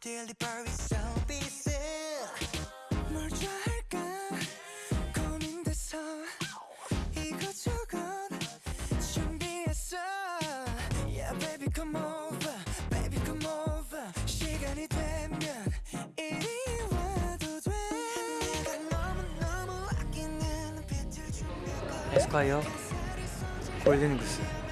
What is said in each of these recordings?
delivery 서비스 뭘 좋아할까 고민돼서 이것저것 준비했어. Yeah baby come over. Baby come over. 시간이 되면 이리 와도 돼. 내가 너무너무 아끼는 빛을 에스콰이어? 골든구스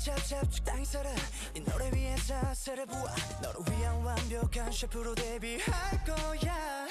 잡잡죽 땅이 살아 이 노래 위에 자세를 부어 너를 위한 완벽한 셰프로 데뷔할 거야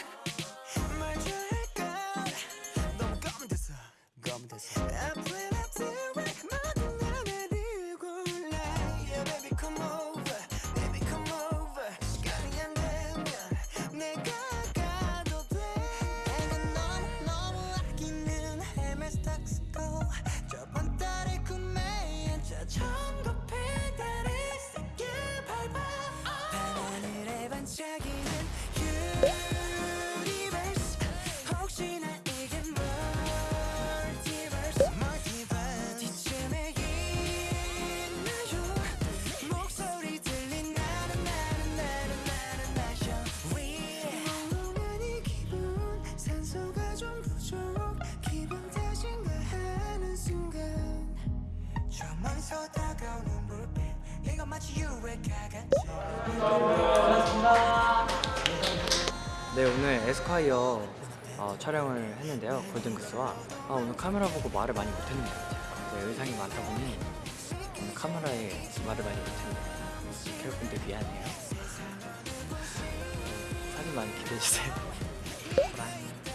네 오늘 에스콰이어 어, 촬영을 했는데요 골든구스와. 아, 오늘 카메라 보고 말을 많이 못했는 것 같아요. 네, 의상이 많다 보니 오늘 카메라에 말을 많이 못했네요. 캐럿분들 미안해요. 사진 많이 기대해주세요